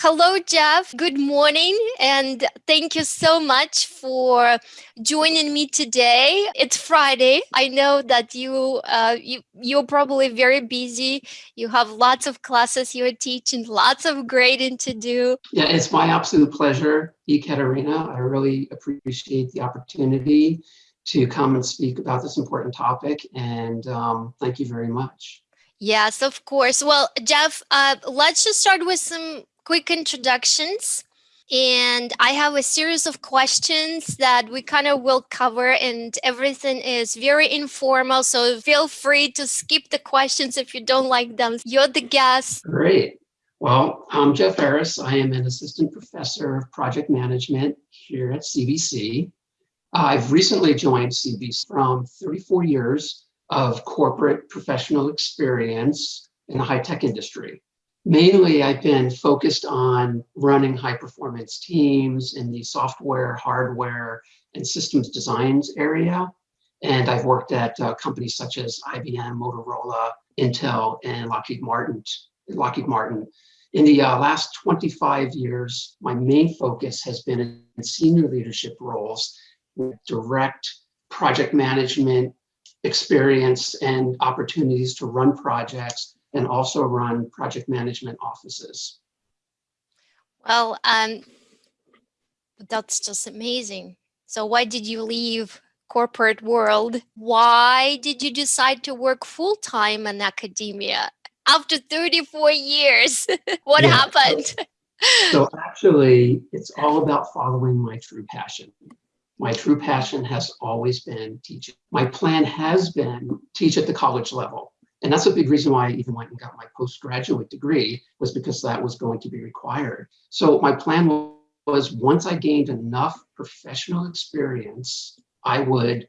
Hello, Jeff. Good morning. And thank you so much for joining me today. It's Friday. I know that you, uh, you, you're probably very busy. You have lots of classes you're teaching, lots of grading to do. Yeah, it's my absolute pleasure, Ekaterina. I really appreciate the opportunity to come and speak about this important topic. And um, thank you very much. Yes, of course. Well, Jeff, uh, let's just start with some quick introductions. And I have a series of questions that we kind of will cover and everything is very informal. So feel free to skip the questions if you don't like them. You're the guest. Great. Well, I'm Jeff Harris. I am an assistant professor of project management here at CVC. I've recently joined CVC from 34 years of corporate professional experience in the high-tech industry. Mainly, I've been focused on running high performance teams in the software, hardware, and systems designs area. And I've worked at uh, companies such as IBM, Motorola, Intel, and Lockheed Martin. Lockheed Martin. In the uh, last 25 years, my main focus has been in senior leadership roles with direct project management experience and opportunities to run projects and also run project management offices. Well, um, that's just amazing. So why did you leave corporate world? Why did you decide to work full-time in academia after 34 years? what yeah, happened? So, so actually, it's all about following my true passion. My true passion has always been teaching. My plan has been teach at the college level. And that's a big reason why I even went and got my postgraduate degree was because that was going to be required. So my plan was once I gained enough professional experience, I would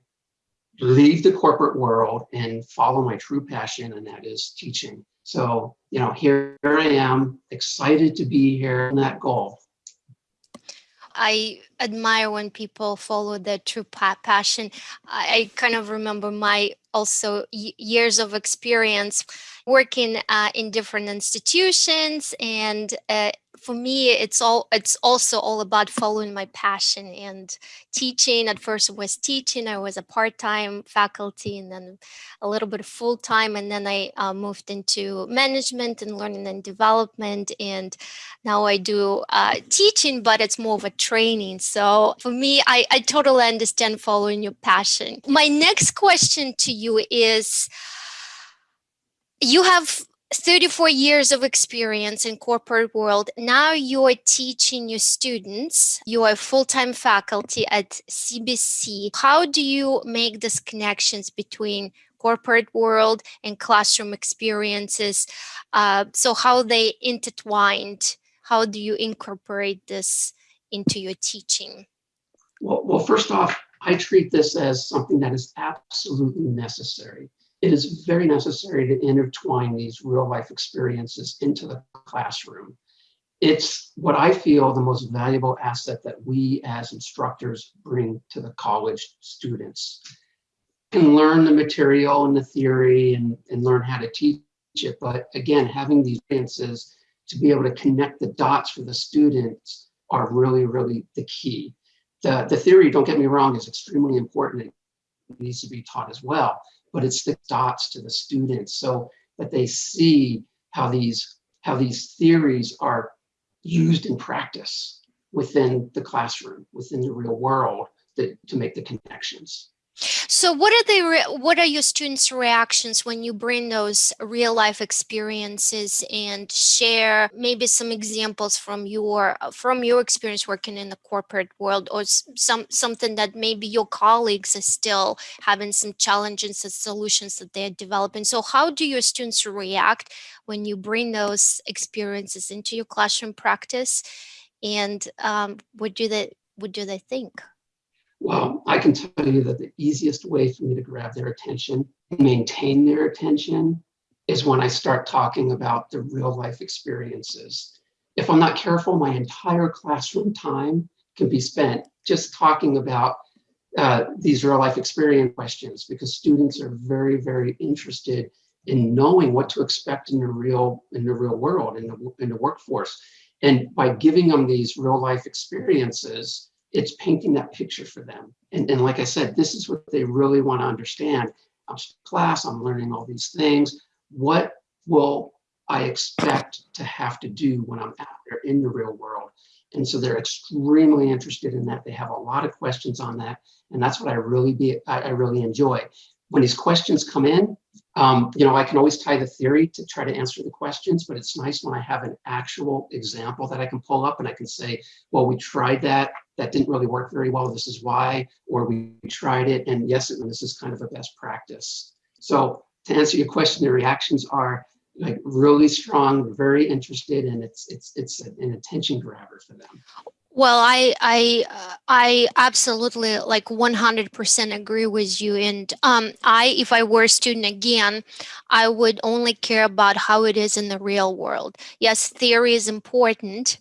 leave the corporate world and follow my true passion, and that is teaching. So, you know, here I am, excited to be here and that goal. I admire when people follow their true passion. I, kind of remember my also years of experience working uh, in different institutions and uh, for me it's all it's also all about following my passion and teaching. At first was teaching i was a part-time faculty and then a little bit of full-time and then i uh, moved into management and learning and development and now i do uh, teaching but it's more of a training. So for me I, I totally understand following your passion. My next question to you is you have 34 years of experience in corporate world. Now you're teaching your students. You are full-time faculty at CBC. How do you make these connections between corporate world and classroom experiences? Uh, so how they intertwined? How do you incorporate this into your teaching? Well, well, first off, I treat this as something that is absolutely necessary it is very necessary to intertwine these real life experiences into the classroom. It's what I feel the most valuable asset that we as instructors bring to the college students. can learn the material and the theory and, and learn how to teach it, but again, having these experiences to be able to connect the dots for the students are really, really the key. The, the theory, don't get me wrong, is extremely important. It needs to be taught as well but it's the dots to the students so that they see how these how these theories are used in practice within the classroom, within the real world that, to make the connections. So what are the what are your students' reactions when you bring those real life experiences and share maybe some examples from your from your experience working in the corporate world or some something that maybe your colleagues are still having some challenges and solutions that they're developing. So how do your students react when you bring those experiences into your classroom practice and um, what do they what do they think? Well, I can tell you that the easiest way for me to grab their attention, and maintain their attention, is when I start talking about the real life experiences. If I'm not careful, my entire classroom time can be spent just talking about uh, these real life experience questions because students are very, very interested in knowing what to expect in the real in the real world in the in the workforce. And by giving them these real life experiences, it's painting that picture for them. And, and like I said, this is what they really want to understand. I'm class, I'm learning all these things. What will I expect to have to do when I'm out there in the real world? And so they're extremely interested in that. They have a lot of questions on that. And that's what I really be I, I really enjoy. When these questions come in, um, you know, I can always tie the theory to try to answer the questions, but it's nice when I have an actual example that I can pull up and I can say, well, we tried that, that didn't really work very well, this is why, or we tried it, and yes, this is kind of a best practice. So to answer your question, the reactions are like really strong, very interested, and it's it's it's an attention grabber for them. Well, I I uh, I absolutely like 100% agree with you. And um, I, if I were a student again, I would only care about how it is in the real world. Yes, theory is important.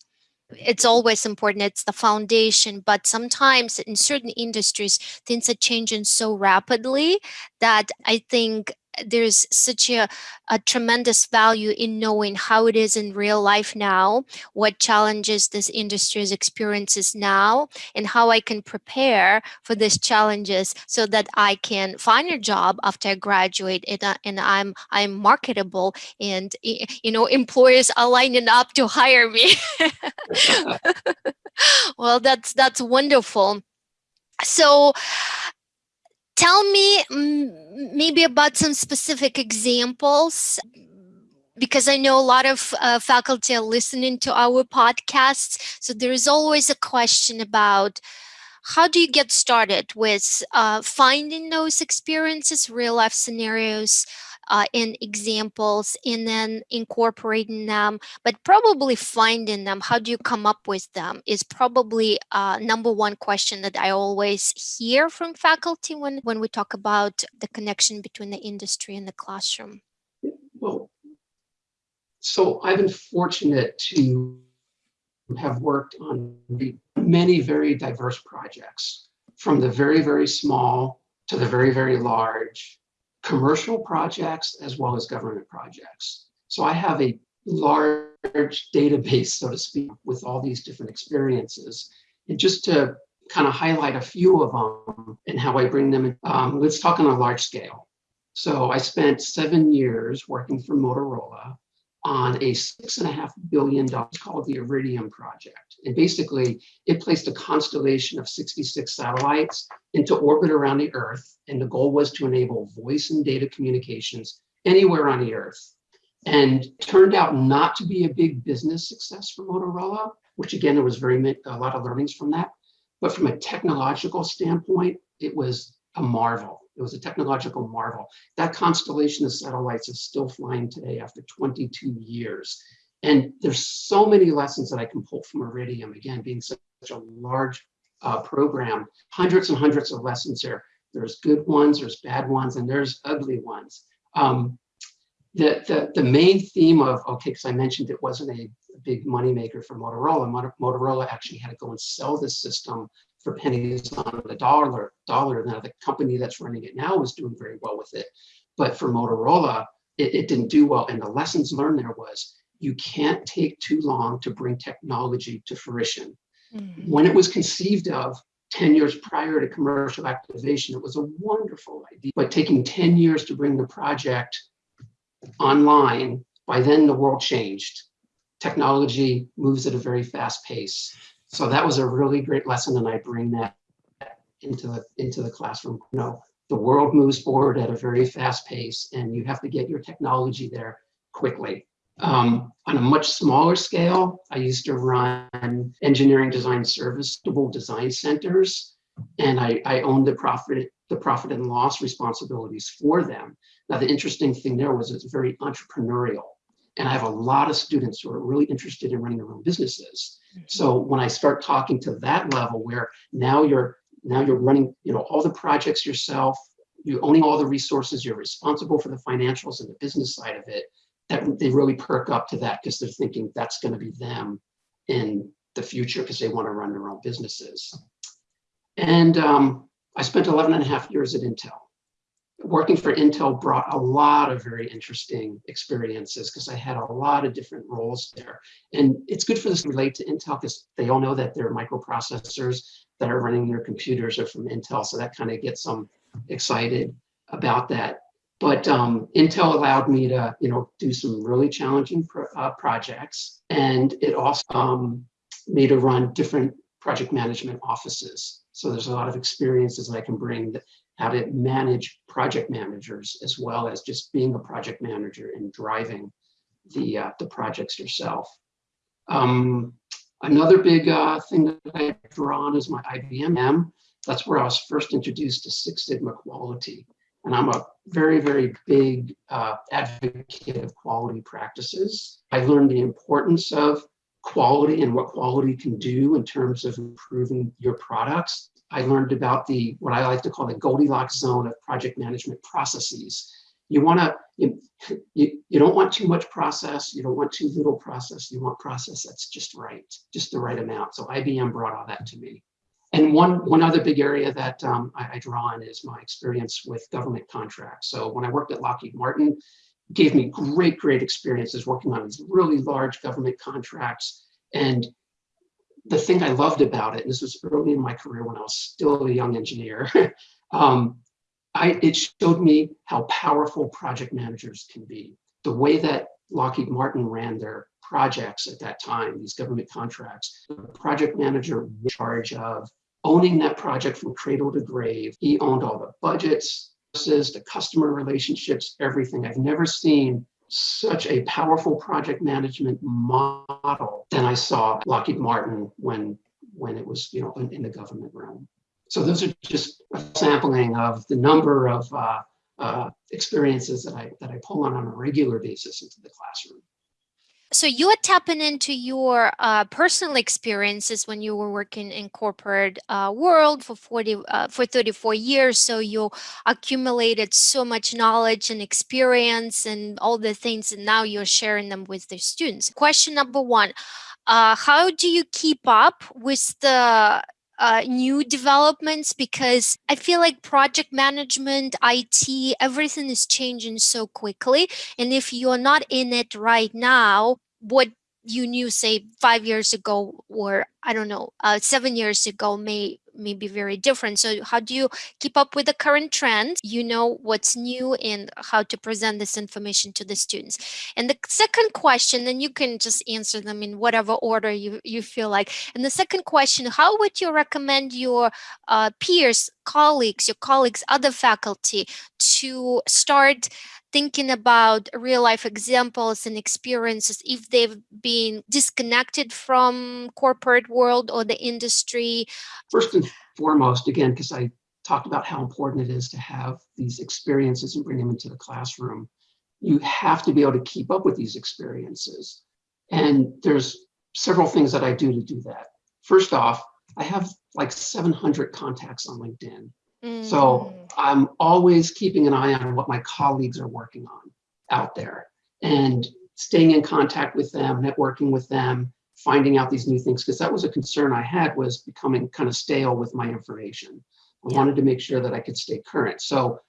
It's always important. It's the foundation. But sometimes in certain industries, things are changing so rapidly that I think there's such a, a tremendous value in knowing how it is in real life now, what challenges this industry is experiences now, and how I can prepare for these challenges so that I can find a job after I graduate and, uh, and I'm I'm marketable and you know employers are lining up to hire me. well, that's that's wonderful. So tell me maybe about some specific examples because I know a lot of uh, faculty are listening to our podcasts. So there is always a question about how do you get started with uh, finding those experiences, real life scenarios, uh, in examples and then incorporating them, but probably finding them, how do you come up with them is probably uh, number one question that I always hear from faculty when, when we talk about the connection between the industry and the classroom. Well, so I've been fortunate to have worked on many very diverse projects from the very, very small to the very, very large commercial projects as well as government projects. So I have a large database, so to speak, with all these different experiences. And just to kind of highlight a few of them and how I bring them in, um, let's talk on a large scale. So I spent seven years working for Motorola on a six and a half billion dollars called the Iridium project. And basically it placed a constellation of 66 satellites into orbit around the earth. And the goal was to enable voice and data communications anywhere on the earth. And turned out not to be a big business success for Motorola, which again, there was very a lot of learnings from that. But from a technological standpoint, it was a marvel. It was a technological marvel. That constellation of satellites is still flying today after 22 years. And there's so many lessons that I can pull from Iridium, again, being such a large uh, program, hundreds and hundreds of lessons there. There's good ones, there's bad ones, and there's ugly ones. Um, the, the, the main theme of, okay, because I mentioned it wasn't a, a big moneymaker for Motorola. Motorola actually had to go and sell this system for pennies on the dollar. Dollar. Now the company that's running it now is doing very well with it, but for Motorola, it, it didn't do well. And the lessons learned there was you can't take too long to bring technology to fruition. Mm -hmm. When it was conceived of 10 years prior to commercial activation, it was a wonderful idea. But taking 10 years to bring the project online, by then the world changed. Technology moves at a very fast pace. So that was a really great lesson, and I bring that into the into the classroom. You know, the world moves forward at a very fast pace, and you have to get your technology there quickly. Um, on a much smaller scale, I used to run engineering design serviceable design centers, and I, I owned the profit the profit and loss responsibilities for them. Now, the interesting thing there was it's very entrepreneurial. And I have a lot of students who are really interested in running their own businesses. Mm-hmm. So when I start talking to that level where now you're now you're running, you know, all the projects yourself, you're owning all the resources, you're responsible for the financials and the business side of it, that they really perk up to that because they're thinking that's going to be them in the future because they want to run their own businesses. And um, I spent 11 and a half years at Intel. Working for Intel brought a lot of very interesting experiences because I had a lot of different roles there. And it's good for this to relate to Intel because they all know that their microprocessors that are running their computers are from Intel. So that kind of gets them excited about that. But um, Intel allowed me to, you know, do some really challenging pro uh, projects. And it also um, me to run different project management offices. So there's a lot of experiences that I can bring that how to manage project managers as well as just being a project manager and driving the, uh, the projects yourself. Um, another big uh, thing that I draw on is my IBM. That's where I was first introduced to Six Sigma quality. And I'm a very, very big uh, advocate of quality practices. I learned the importance of quality and what quality can do in terms of improving your products. I learned about the what I like to call the Goldilocks zone of project management processes. You want to you, you, you don't want too much process, you don't want too little process, you want process that's just right, just the right amount. So IBM brought all that to me. And one, one other big area that um, I, I draw on is my experience with government contracts. So when I worked at Lockheed Martin, gave me great, great experiences working on these really large government contracts. And the thing I loved about it, and this was early in my career when I was still a young engineer, um, I, it showed me how powerful project managers can be. The way that Lockheed Martin ran their projects at that time, these government contracts, the project manager was in charge of owning that project from cradle to grave. He owned all the budgets, the customer relationships, everything. I've never seen such a powerful project management model than I saw Lockheed Martin when when it was you know in, in the government realm. So those are just a sampling of the number of uh, uh, experiences that I that I pull on on a regular basis into the classroom. So you are tapping into your uh, personal experiences when you were working in corporate uh, world for 40 uh, for 34 years. So you accumulated so much knowledge and experience and all the things, and now you're sharing them with the students. Question number one: uh, How do you keep up with the uh, new developments because I feel like project management, IT, everything is changing so quickly. And if you're not in it right now, what you knew say five years ago or I don't know, uh, seven years ago may may be very different. So how do you keep up with the current trends? You know what's new and how to present this information to the students. And the second question, then you can just answer them in whatever order you, you feel like. And the second question, how would you recommend your uh, peers, colleagues, your colleagues, other faculty to start thinking about real life examples and experiences if they've been disconnected from corporate world or the industry? First and foremost, again, because I talked about how important it is to have these experiences and bring them into the classroom, you have to be able to keep up with these experiences. And there's several things that I do to do that. First off, I have like 700 contacts on LinkedIn. Mm. So I'm always keeping an eye on what my colleagues are working on out there and staying in contact with them, networking with them, finding out these new things, because that was a concern I had was becoming kind of stale with my information. I yeah. wanted to make sure that I could stay current. So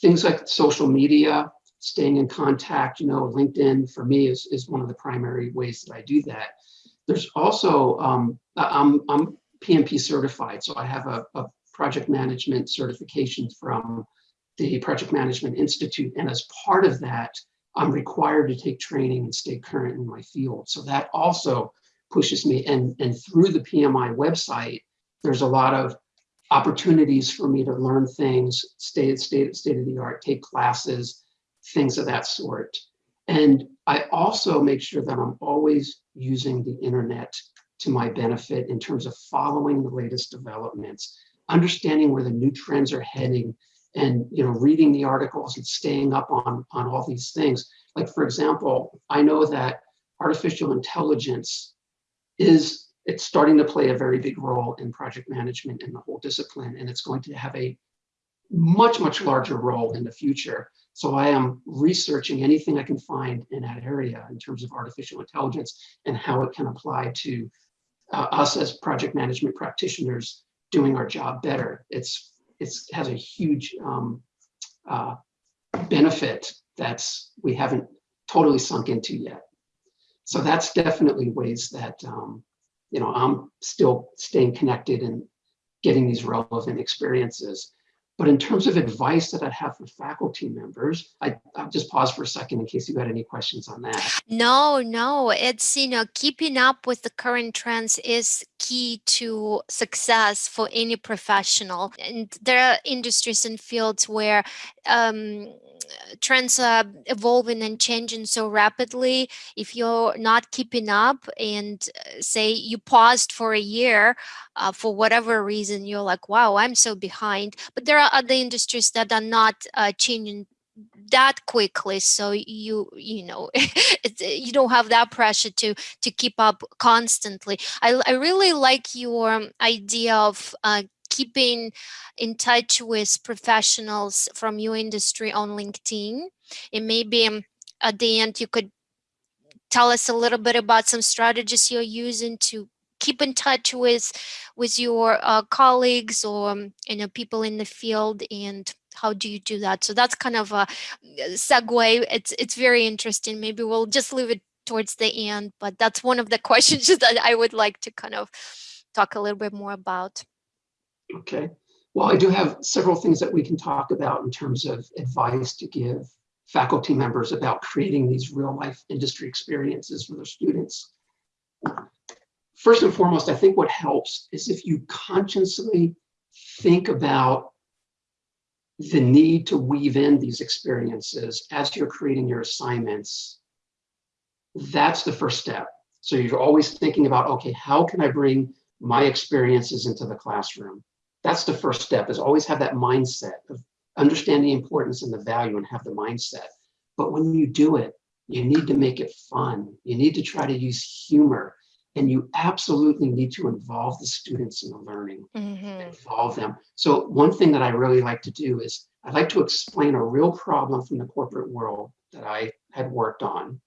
things like social media, staying in contact, you know, LinkedIn for me is, is one of the primary ways that I do that. There's also, um, I'm, I'm PMP certified, so I have a, a project management certification from the Project Management Institute. And as part of that, I'm required to take training and stay current in my field. So that also pushes me. And, and through the PMI website, there's a lot of opportunities for me to learn things, stay at state, state of the art, take classes, things of that sort. And I also make sure that I'm always using the internet to my benefit in terms of following the latest developments understanding where the new trends are heading and you know reading the articles and staying up on on all these things. Like for example i know that artificial intelligence is it's starting to play a very big role in project management and the whole discipline and it's going to have a much much larger role in the future. So i am researching anything i can find in that area in terms of artificial intelligence and how it can apply to uh, us as project management practitioners doing our job better. It's it's has a huge um, uh, benefit that's we haven't totally sunk into yet. So that's definitely ways that um, you know I'm still staying connected and getting these relevant experiences. But in terms of advice that I'd have for faculty members, I, I'll just pause for a second in case you had any questions on that. No, no, it's, you know, keeping up with the current trends is key to success for any professional. And there are industries and fields where um, trends are evolving and changing so rapidly. If you're not keeping up and uh, say you paused for a year uh, for whatever reason, you're like, wow, I'm so behind. But there are other industries that are not uh, changing that quickly so you you know you don't have that pressure to to keep up constantly i, I really like your idea of uh, keeping in touch with professionals from your industry on linkedin and maybe um, at the end you could tell us a little bit about some strategies you're using to keep in touch with with your uh, colleagues or um, you know people in the field and how do you do that? So that's kind of a segue. It's it's very interesting. Maybe we'll just leave it towards the end, but that's one of the questions that I would like to kind of talk a little bit more about. Okay. Well, I do have several things that we can talk about in terms of advice to give faculty members about creating these real life industry experiences for their students. First and foremost, I think what helps is if you consciously think about the need to weave in these experiences as you're creating your assignments, that's the first step. So you're always thinking about, okay, how can I bring my experiences into the classroom? That's the first step is always have that mindset of understand the importance and the value and have the mindset. But when you do it, you need to make it fun. You need to try to use humor and you absolutely need to involve the students in the learning, mm -hmm. involve them. So one thing that I really like to do is I like to explain a real problem from the corporate world that I had worked on.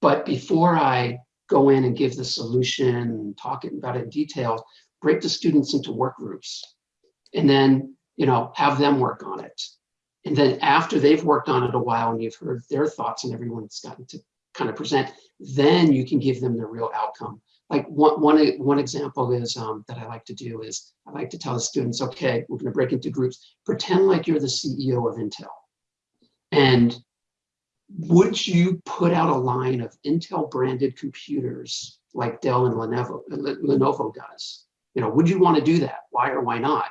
But before I go in and give the solution and talk about it in detail, break the students into work groups and then, you know, have them work on it. And then after they've worked on it a while and you've heard their thoughts and everyone's gotten to kind of present, then you can give them the real outcome. Like one, one, one example is um, that I like to do is I like to tell the students, okay, we're gonna break into groups, pretend like you're the CEO of Intel. And would you put out a line of Intel branded computers like Dell and Lenovo, Lenovo does? You know, would you want to do that? Why or why not?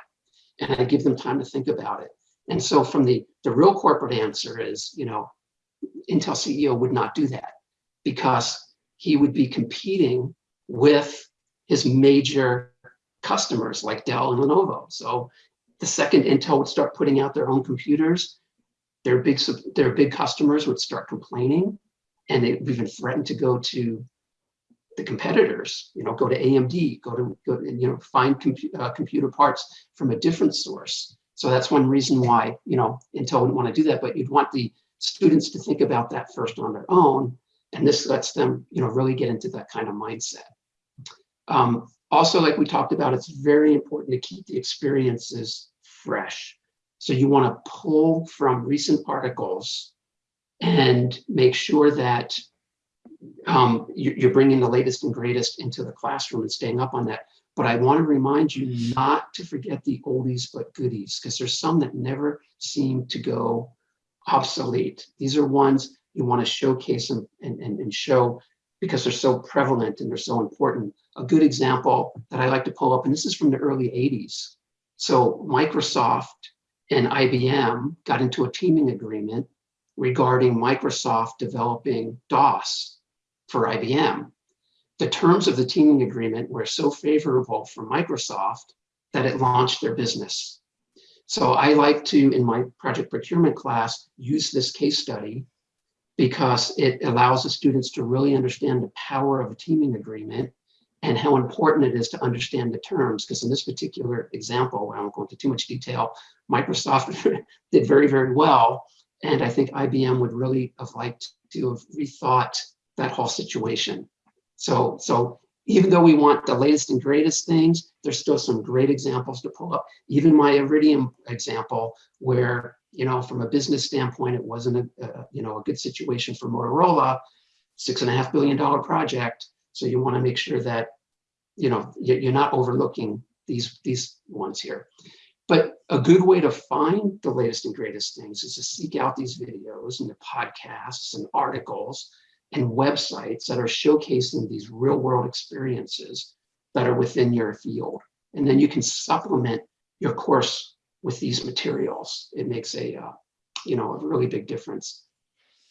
And I give them time to think about it. And so from the, the real corporate answer is, you know, Intel CEO would not do that because he would be competing with his major customers like Dell and Lenovo. So the second Intel would start putting out their own computers, their big their big customers would start complaining, and they even threatened to go to the competitors. You know, go to AMD, go to go you know find compu uh, computer parts from a different source. So that's one reason why you know Intel wouldn't want to do that. But you'd want the students to think about that first on their own and this lets them, you know, really get into that kind of mindset. Um, also, like we talked about, it's very important to keep the experiences fresh. So you want to pull from recent articles and make sure that um, you're bringing the latest and greatest into the classroom and staying up on that. But I want to remind you not to forget the oldies but goodies, because there's some that never seem to go obsolete. These are ones you want to showcase and, and, and show because they're so prevalent and they're so important. A good example that I like to pull up, and this is from the early 80s. So Microsoft and IBM got into a teaming agreement regarding Microsoft developing DOS for IBM. The terms of the teaming agreement were so favorable for Microsoft that it launched their business. So I like to, in my project procurement class, use this case study because it allows the students to really understand the power of a teaming agreement and how important it is to understand the terms. Because in this particular example, I won't go into too much detail, Microsoft did very, very well. And I think IBM would really have liked to have rethought that whole situation. So, so even though we want the latest and greatest things, there's still some great examples to pull up. Even my Iridium example, where you know, from a business standpoint, it wasn't a, a you know, a good situation for Motorola, six and a half billion dollar project. So you want to make sure that, you know, you- you're not overlooking these, these ones here. But a good way to find the latest and greatest things is to seek out these videos and the podcasts and articles and websites that are showcasing these real world experiences that are within your field. And then you can supplement your course with these materials. It makes a, uh, you know, a really big difference.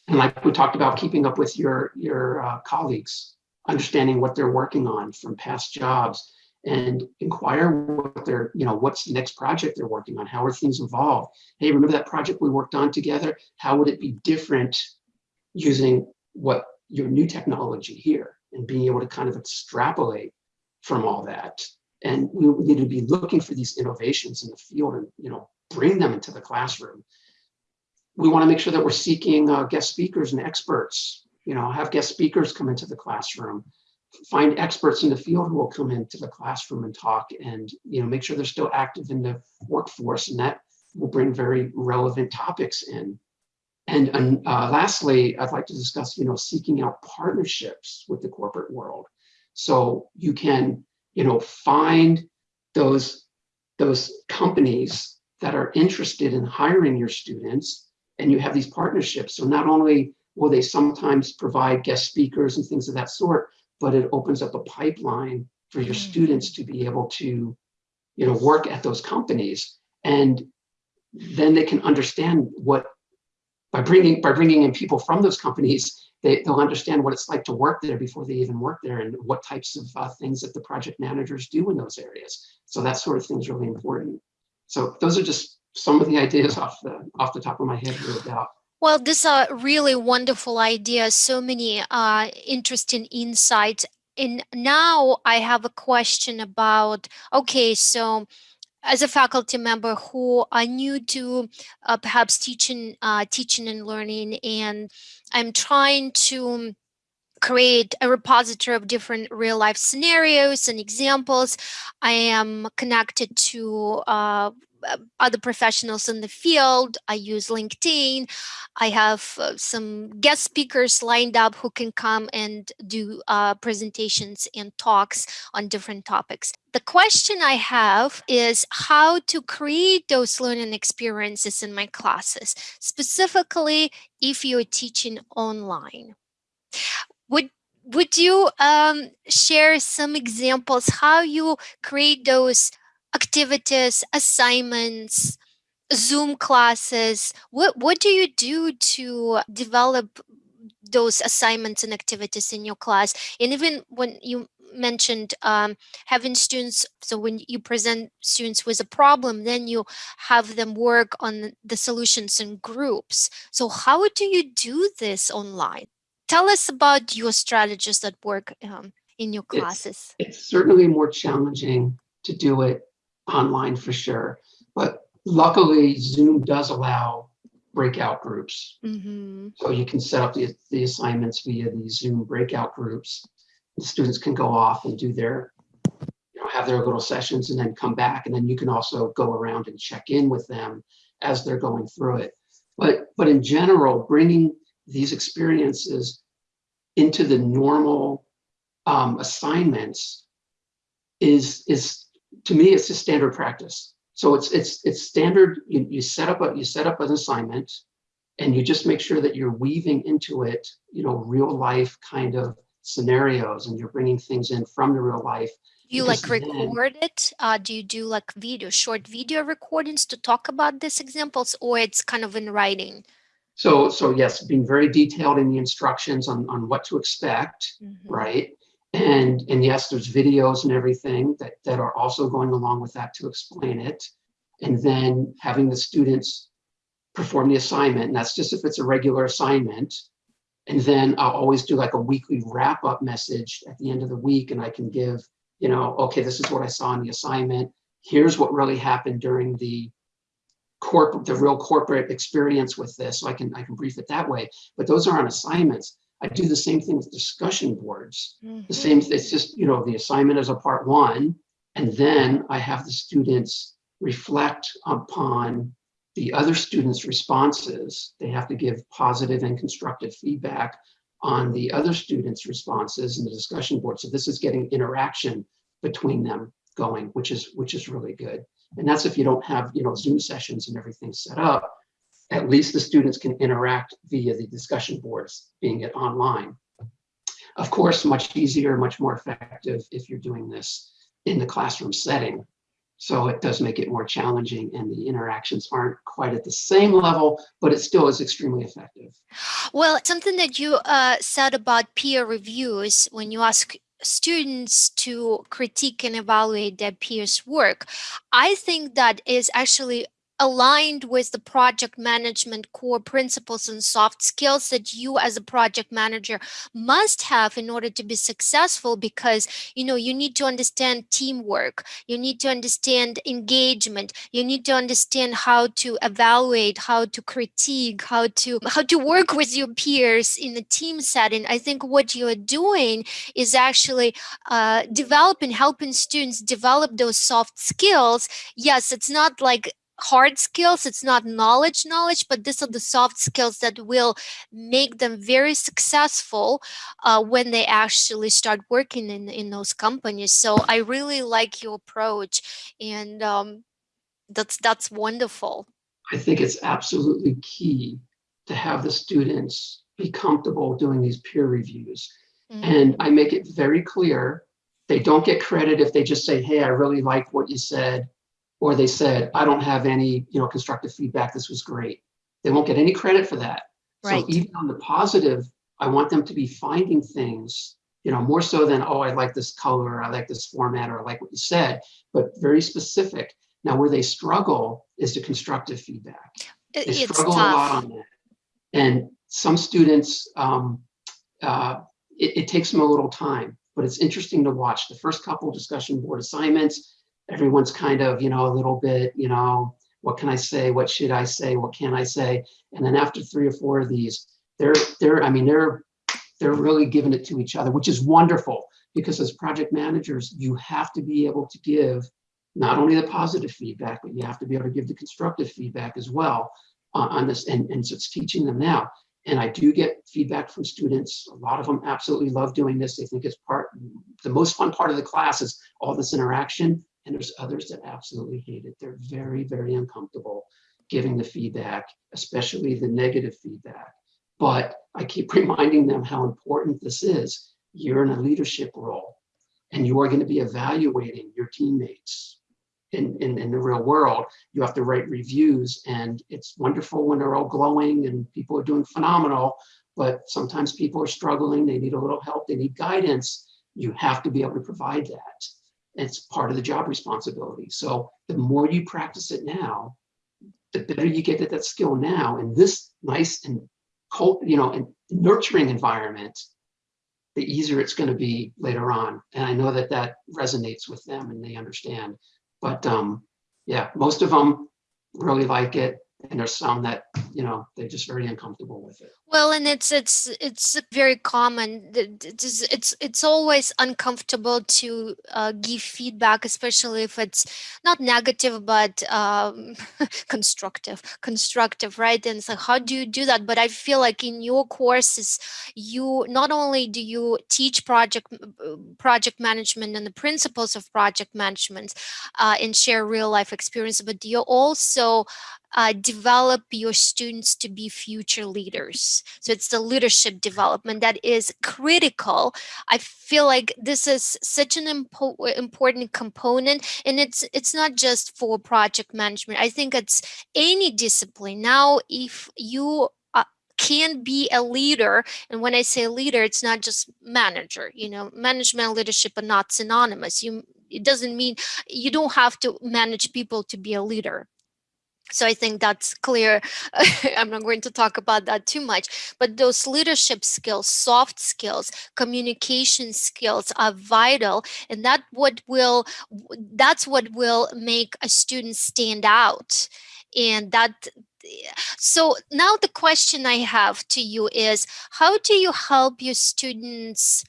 And like we talked about, keeping up with your, your uh, colleagues, understanding what they're working on from past jobs and inquire what they're, you know, what's the next project they're working on? How are things evolved? Hey, remember that project we worked on together? How would it be different using what your new technology here and being able to kind of extrapolate from all that? And we need to be looking for these innovations in the field and, you know, bring them into the classroom. We want to make sure that we're seeking uh, guest speakers and experts, you know, have guest speakers come into the classroom, find experts in the field who will come into the classroom and talk and, you know, make sure they're still active in the workforce and that will bring very relevant topics in. And, and uh, lastly, I'd like to discuss, you know, seeking out partnerships with the corporate world. So you can, you know, find those, those companies that are interested in hiring your students and you have these partnerships. So not only will they sometimes provide guest speakers and things of that sort, but it opens up a pipeline for your Mm. students to be able to, you know, work at those companies. And then they can understand what, by bringing, by bringing in people from those companies, they, they'll understand what it's like to work there before they even work there and what types of uh, things that the project managers do in those areas. So that sort of thing is really important. So those are just some of the ideas off the, off the top of my head about Well, these are really wonderful ideas, so many uh, interesting insights. And now I have a question about, okay, so as a faculty member who are new to uh, perhaps teaching, uh, teaching and learning, and I'm trying to create a repository of different real life scenarios and examples. I am connected to uh, other professionals in the field. I use LinkedIn. I have uh, some guest speakers lined up who can come and do uh, presentations and talks on different topics. The question I have is how to create those learning experiences in my classes, specifically if you're teaching online. Would would you um, share some examples how you create those activities, assignments, Zoom classes? What what do you do to develop those assignments and activities in your class? And even when you mentioned um, having students, so when you present students with a problem, then you have them work on the solutions in groups. So how do you do this online? Tell us about your strategies that work um, in your classes. it's certainly more challenging to do it online for sure. But luckily Zoom does allow breakout groups. hmm So you can set up the, the assignments via these Zoom breakout groups. The students can go off and do their, you know, have their little sessions and then come back. And then you can also go around and check in with them as they're going through it. But, but in general, bringing these experiences into the normal um, assignments is, is, to me, it's just standard practice. So it's, it's, it's standard, you, you set up a, you set up an assignment and you just make sure that you're weaving into it, you know, real life kind of scenarios and you're bringing things in from the real life. You like then- record it? Uh, do you do like video, short video recordings to talk about these examples, or it's kind of in writing? So, so yes, being very detailed in the instructions on, on what to expect, Mhm. right? And, and yes, there's videos and everything that, that are also going along with that to explain it. And then having the students perform the assignment, and that's just if it's a regular assignment. And then I'll always do like a weekly wrap up message at the end of the week and I can give, you know, okay, this is what I saw in the assignment. Here's what really happened during the corporate, the real corporate experience with this. So I can, I can brief it that way, but those are on assignments. I do the same thing with discussion boards. The Mhm. same, it's just, you know, the assignment is a part one, and then I have the students reflect upon the other students' responses. They have to give positive and constructive feedback on the other students' responses in the discussion board. So this is getting interaction between them going, which is which is really good. And that's if you don't have you know Zoom sessions and everything set up. At least the students can interact via the discussion boards, being it online. Of course, much easier, much more effective if you're doing this in the classroom setting. So it does make it more challenging and the interactions aren't quite at the same level, but it still is extremely effective. Well, something that you uh, said about peer reviews when you ask students to critique and evaluate their peers' work, I think that is actually aligned with the project management core principles and soft skills that you as a project manager must have in order to be successful because you know you need to understand teamwork you need to understand engagement you need to understand how to evaluate how to critique how to how to work with your peers in a team setting. I think what you're doing is actually uh, developing helping students develop those soft skills. Yes it's not like hard skills it's not knowledge knowledge but these are the soft skills that will make them very successful uh, when they actually start working in in those companies. So i really like your approach and um, that's that's wonderful. I think it's absolutely key to have the students be comfortable doing these peer reviews. Mm and i make it very clear they don't get credit if they just say hey i really like what you said or they said, I don't have any, you know, constructive feedback. This was great. They won't get any credit for that. Right. So even on the positive, I want them to be finding things, you know, more so than, oh, I like this color, I like this format, or I like what you said, but very specific. Now, where they struggle is the constructive feedback. They it's struggle tough. a lot on that. And some students, um, uh, it, it takes them a little time, but it's interesting to watch. The first couple discussion board assignments, everyone's kind of, you know, a little bit, you know, what can I say? What should I say? What can I say? And then after three or four of these, they're, they're, I mean, they're, they're really giving it to each other, which is wonderful because as project managers, you have to be able to give not only the positive feedback, but you have to be able to give the constructive feedback as well on, on this. And, and so it's teaching them now. And I do get feedback from students. A lot of them absolutely love doing this. They think it's part, the most fun part of the class is all this interaction. And there's others that absolutely hate it. They're very, very uncomfortable giving the feedback, especially the negative feedback. But I keep reminding them how important this is. You're in a leadership role and you are going to be evaluating your teammates in, in, in the real world. You have to write reviews and it's wonderful when they're all glowing and people are doing phenomenal, but sometimes people are struggling. They need a little help. They need guidance. You have to be able to provide that. It's part of the job responsibility. So the more you practice it now, the better you get at that skill now in this nice and cold, you know, and nurturing environment, the easier it's going to be later on. And I know that that resonates with them and they understand. But um, yeah, most of them really like it and there's some that you know they're just very uncomfortable with it. Well and it's it's it's very common. It's it's, it's always uncomfortable to uh, give feedback especially if it's not negative but um, constructive constructive right? And so how do you do that? But i feel like in your courses you not only do you teach project project management and the principles of project management uh, and share real life experience but you also uh, develop your students to be future leaders. So it's the leadership development that is critical. I feel like this is such an impo important component and it's it's not just for project management. I think it's any discipline. Now, if you uh, can be a leader and when i say leader it's not just manager you know management and leadership are not synonymous you it doesn't mean you don't have to manage people to be a leader so I think that's clear. I'm not going to talk about that too much, but those leadership skills, soft skills, communication skills are vital. And that what will, that's what will make a student stand out. And that, so now the question I have to you is, how do you help your students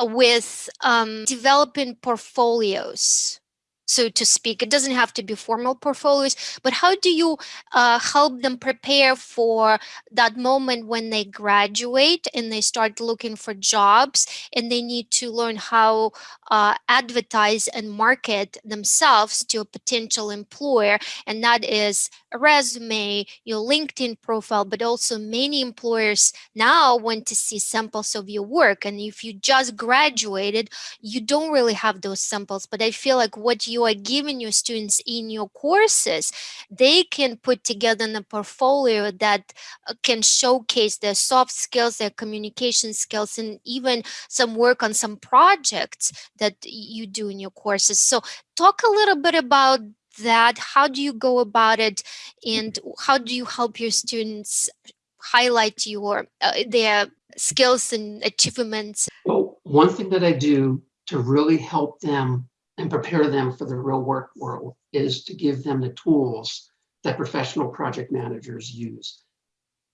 with um, developing portfolios? So to speak. It doesn't have to be formal portfolios, but how do you uh, help them prepare for that moment when they graduate and they start looking for jobs and they need to learn how uh, advertise and market themselves to a potential employer? And that is a resume your linkedin profile but also many employers now want to see samples of your work. And if you just graduated you don't really have those samples. But i feel like what you are giving your students in your courses they can put together in a portfolio that uh, can showcase their soft skills their communication skills and even some work on some projects that you do in your courses. So talk a little bit about that. How do you go about it and how do you help your students highlight your uh, their skills and achievements? Well, one thing that I do to really help them and prepare them for the real work world is to give them the tools that professional project managers use.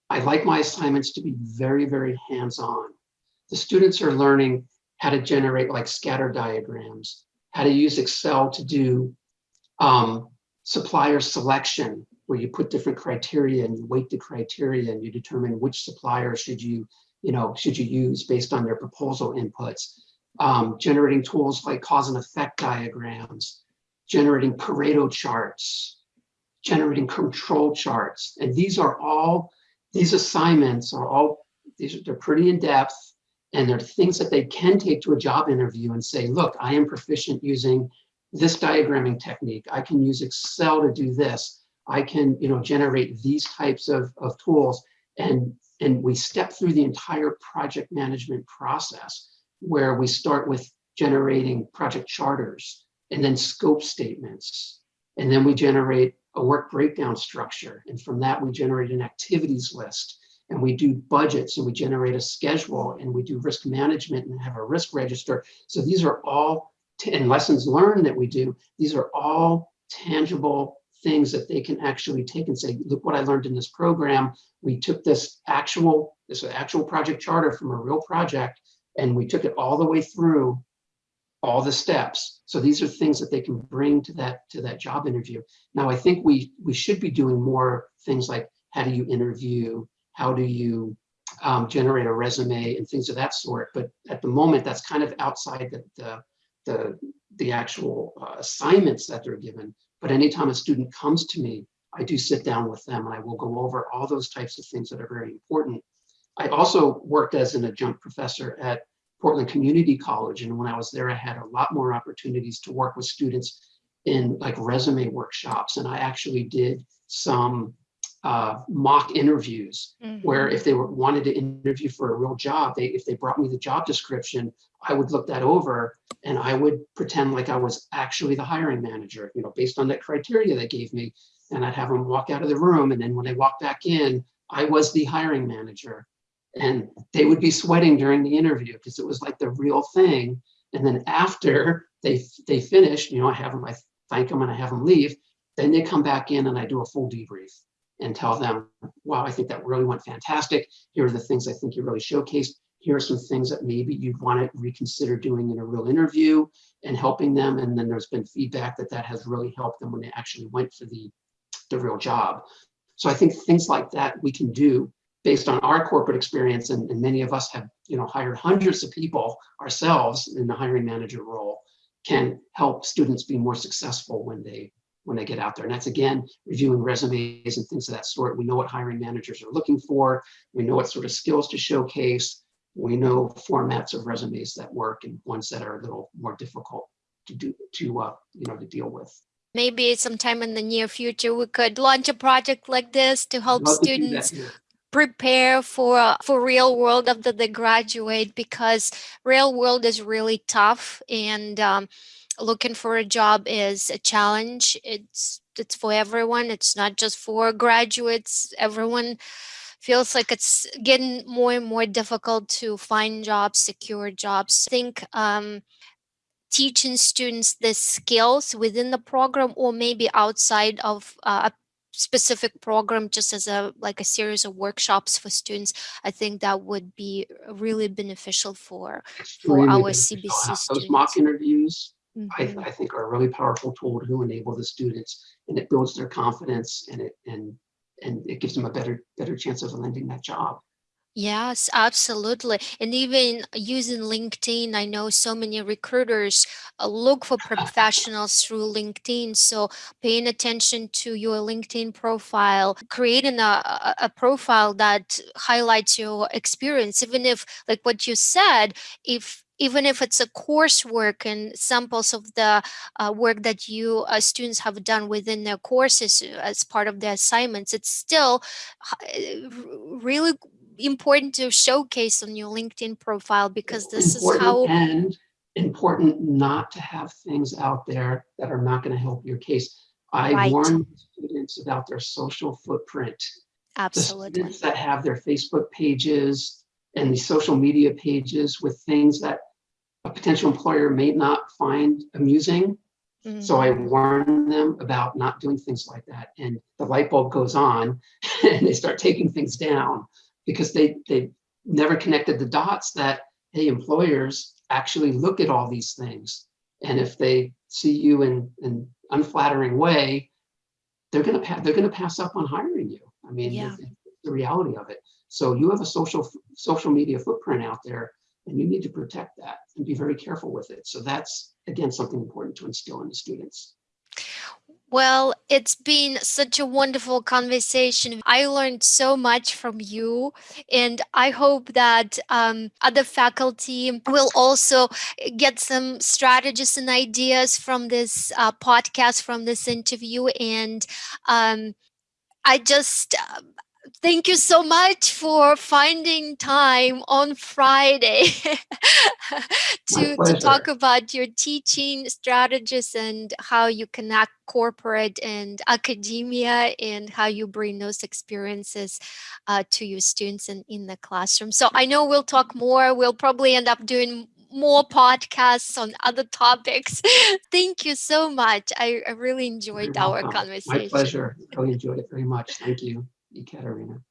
I like my assignments to be very, very hands-on. The students are learning how to generate like scatter diagrams, how to use Excel to do um, supplier selection, where you put different criteria and you weight the criteria and you determine which supplier should you, you know, should you use based on their proposal inputs. Um, generating tools like cause and effect diagrams, generating Pareto charts, generating control charts. And these are all, these assignments are all, these are, they're pretty in depth and there are things that they can take to a job interview and say, look, I am proficient using this diagramming technique. I can use Excel to do this. I can, you know, generate these types of, of tools. And, and we step through the entire project management process where we start with generating project charters and then scope statements. And then we generate a work breakdown structure. And from that, we generate an activities list and we do budgets and we generate a schedule and we do risk management and have a risk register. So these are all, and lessons learned that we do, these are all tangible things that they can actually take and say, look what I learned in this program. We took this actual, this actual project charter from a real project and we took it all the way through all the steps. So these are things that they can bring to that to that job interview. Now I think we we should be doing more things like how do you interview, how do you um, generate a resume and things of that sort. But at the moment, that's kind of outside the, the, the, the actual uh, assignments that they're given. But anytime a student comes to me, I do sit down with them and I will go over all those types of things that are very important. I also worked as an adjunct professor at Portland Community College. And when I was there, I had a lot more opportunities to work with students in like resume workshops. And I actually did some uh, mock interviews mm -hmm. where if they were, wanted to interview for a real job, they if they brought me the job description, I would look that over and I would pretend like I was actually the hiring manager, you know, based on that criteria they gave me. And I'd have them walk out of the room. And then when they walked back in, I was the hiring manager. And they would be sweating during the interview because it was like the real thing. And then after they they finish, you know, I have them, I thank them and I have them leave. Then they come back in and I do a full debrief and tell them, wow, I think that really went fantastic. Here are the things I think you really showcased. Here are some things that maybe you'd want to reconsider doing in a real interview and helping them. And then there's been feedback that that has really helped them when they actually went for the, the real job. So I think things like that we can do based on our corporate experience. And, and many of us have you know, hired hundreds of people ourselves in the hiring manager role can help students be more successful when they when they get out there. And that's again, reviewing resumes and things of that sort. We know what hiring managers are looking for. We know what sort of skills to showcase. We know formats of resumes that work and ones that are a little more difficult to do to uh, you know to deal with. Maybe sometime in the near future we could launch a project like this to help students to prepare for for real world after they graduate because real world is really tough and um, looking for a job is a challenge. It's it's for everyone. It's not just for graduates. Everyone feels like it's getting more and more difficult to find jobs, secure jobs. I think um, teaching students the skills within the program or maybe outside of uh, specific program just as a like a series of workshops for students i think that would be really beneficial for for our cbc students those mock interviews I, Mhm. I think are a really powerful tool to enable the students and it builds their confidence and it and and it gives them a better better chance of landing that job. Yes, absolutely. And even using LinkedIn, I know so many recruiters uh, look for professionals through LinkedIn. So paying attention to your LinkedIn profile, creating a, a, profile that highlights your experience, even if, like what you said, if even if it's a coursework and samples of the uh, work that you uh, students have done within their courses uh, as part of the assignments, it's still uh, really important to showcase on your LinkedIn profile because this is how and important not to have things out there that are not going to help your case. I right warn students about their social footprint. The absolutely students that have their Facebook pages and the social media pages with things that a potential employer may not find amusing. So I Mhm. warn them about not doing things like that. And the light bulb goes on and they start taking things down because they, they never connected the dots that, hey, employers actually look at all these things. And if they see you in an unflattering way, they're gonna pa- they're gonna pass up on hiring you. I mean, Yeah. it's the reality of it. So you have a social social media footprint out there, and you need to protect that and be very careful with it. So that's again something important to instill in the students. Well, it's been such a wonderful conversation. I learned so much from you, and I hope that um, other faculty will also get some strategies and ideas from this uh, podcast, from this interview. And um, I just uh, thank you so much for finding time on Friday to to talk about your teaching strategies and how you connect corporate and academia and how you bring those experiences uh, to your students in, in the classroom. So I know we'll talk more. We'll probably end up doing more podcasts on other topics. Thank you so much. I, I really You're enjoyed our welcome. My conversation. pleasure. Really enjoyed it very much. Thank you, Ekaterina.